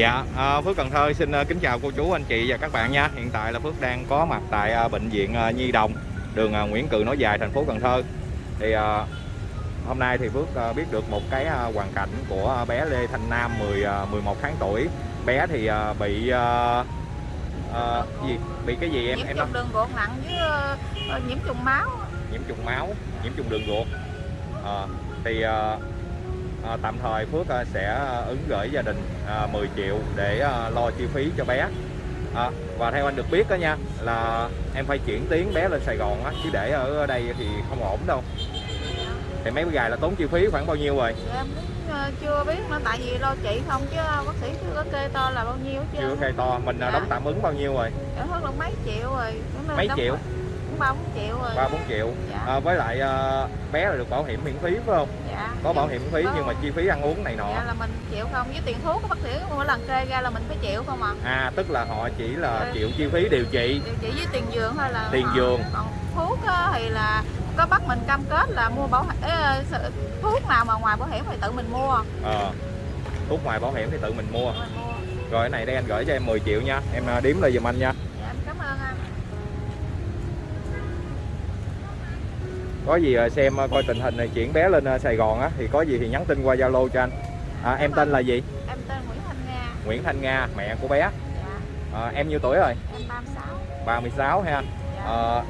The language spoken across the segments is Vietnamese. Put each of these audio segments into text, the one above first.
Dạ, à, Phước Cần Thơ xin à, kính chào cô chú, anh chị và các bạn nha. Hiện tại là Phước đang có mặt tại à, bệnh viện à, Nhi Đồng, đường Nguyễn Cừ Nối Dài, thành phố Cần Thơ. Thì à, hôm nay thì Phước biết được một cái hoàn cảnh của bé Lê Thanh Nam 10 à, 11 tháng tuổi. Bé thì bị à, à, gì? Bị cái gì em nhiễm em trùng đường ruột nặng với ờ, nhiễm trùng máu nhiễm trùng máu, nhiễm trùng đường ruột. À, thì à, à, tạm thời Phước à, sẽ ứng gửi gia đình à, 10 triệu để à, lo chi phí cho bé. À, và theo anh được biết đó nha là em phải chuyển tuyến bé lên Sài Gòn á chứ để ở đây thì không ổn đâu. Thì mấy gài là tốn chi phí khoảng bao nhiêu rồi? Thì em cũng ờ, chưa biết nữa tại vì lo trị không chứ bác sĩ chưa có kê to là bao nhiêu hết Chưa khai to, mình Dạ. đóng tạm ứng bao nhiêu rồi? em hết là mấy triệu rồi Mấy triệu? rồi. Ba bốn triệu rồi ba bốn triệu. dạ À, với lại à, bé là được bảo hiểm miễn phí phải không? dạ Có bảo hiểm miễn phí Có. nhưng mà chi phí ăn uống này nọ. dạ là mình chịu không với tiền thuốc bác sĩ mỗi lần kê ra là mình phải chịu không à À tức là họ chỉ là Dạ. chịu chi phí điều trị. điều trị với tiền giường thôi là Tiền họ- giường. còn thuốc thì là có bắt mình cam kết là mua bảo hiểm ê, thuốc nào mà ngoài bảo hiểm thì tự mình mua Ờ, thuốc ngoài bảo hiểm thì tự mình mua. mình mua Rồi cái này đây anh gửi cho em 10 triệu nha. Em à, đếm lại giùm anh nha. dạ em cảm ơn anh Có gì à, xem à, coi tình hình này chuyển bé lên à, Sài Gòn á thì có gì thì nhắn tin qua Zalo cho anh. À, em tên là gì? em tên Nguyễn Thanh Nga Nguyễn Thanh Nga, mẹ của bé. dạ À, em nhiêu tuổi rồi? em 36 36 ha. Ờ,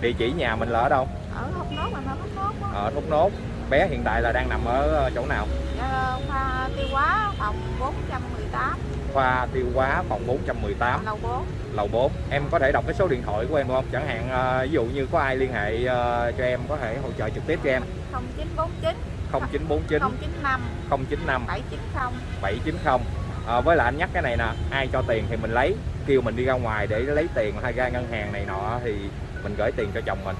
địa chỉ nhà mình là ở đâu? ở hốc nốt mà nó hốc nốt Ở Thốt Nốt. Bé hiện tại là đang nằm ở ờ, chỗ nào? dạ, khoa tiêu hóa phòng 418 Khoa tiêu hóa phòng 418 lầu 4 lầu 4 em có thể đọc cái số điện thoại của em không? Chẳng hạn ờ, ví dụ như có ai liên hệ cho em có thể hỗ trợ trực tiếp cho em. 0949 0949 095 095 790 790 Ờ, với lại anh nhắc cái này nè ai cho tiền thì mình lấy. Kêu mình đi ra ngoài để lấy tiền hay ra ngân hàng này nọ thì mình gửi tiền cho chồng mình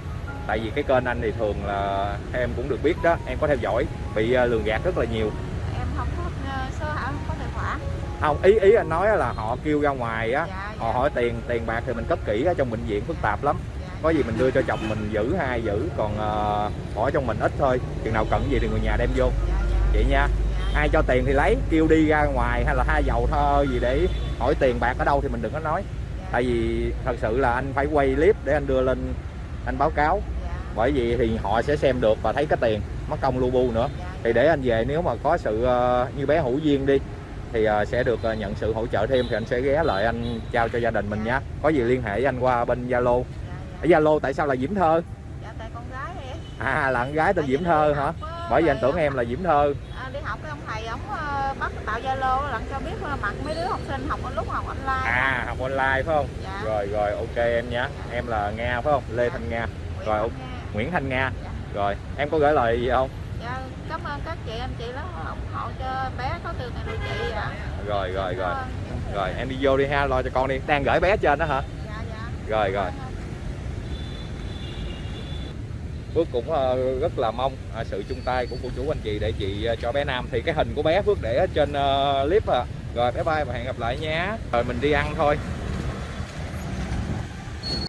tại vì cái kênh anh thì thường là em cũng được biết đó em có theo dõi bị ờ, lường gạt rất là nhiều. Em không có ờ, số hảo không có tài khoản không ý ý anh nói là họ kêu ra ngoài á dạ họ dạ, hỏi tiền tiền bạc thì mình cất kỹ ở trong bệnh viện phức tạp lắm. Dạ. có gì mình đưa cho chồng mình giữ hai giữ còn ờ, bỏ trong mình ít thôi. Chừng nào cần gì thì người nhà đem vô. Dạ dạ. Vậy nha. Dạ. Ai cho tiền thì lấy kêu đi ra ngoài hay là hai dầu thơ gì để hỏi tiền bạc ở đâu thì mình đừng có nói. Dạ, tại vì thật sự là anh phải quay clip để anh đưa lên anh báo cáo bởi vì thì họ sẽ xem được và thấy cái tiền mất công lu bu nữa. Dạ, thì để anh về nếu mà có sự ờ, như bé hữu duyên đi thì ờ, sẽ được ờ, nhận sự hỗ trợ thêm thì anh sẽ ghé lại anh trao cho gia đình mình nha. Có gì liên hệ với anh qua bên Zalo. Dạ, dạ. ở Zalo tại sao là Diễm Thơ? Dạ tại con gái em. À là con gái tên Diễm Thơ hả? bởi vì anh tưởng em là Diễm Thơ. À, đi học cái ông thầy ổng bắt tạo zalo lận cho biết mặt mấy đứa học sinh học lúc học online. À học online phải không? Dạ. Rồi rồi ok em nhé em là Nga phải không? Lê Thanh Nga. Rồi, ok. Nguyễn Thanh Nga. Rồi em có gửi lời gì không? Dạ cảm ơn các chị anh chị lắm ủng hộ cho bé có từ ngày điều trị dạ rồi rồi rồi. rồi em đi vô đi ha lo cho con đi. Đang gửi bé trên đó hả? Dạ dạ. Rồi rồi. Phước cũng ờ, rất là mong ờ, sự chung tay của cô chú anh chị để chị ờ, cho bé Nam. Thì cái hình của bé Phước để ở trên ờ, clip à rồi bye bye và hẹn gặp lại nha. Rồi mình đi ăn thôi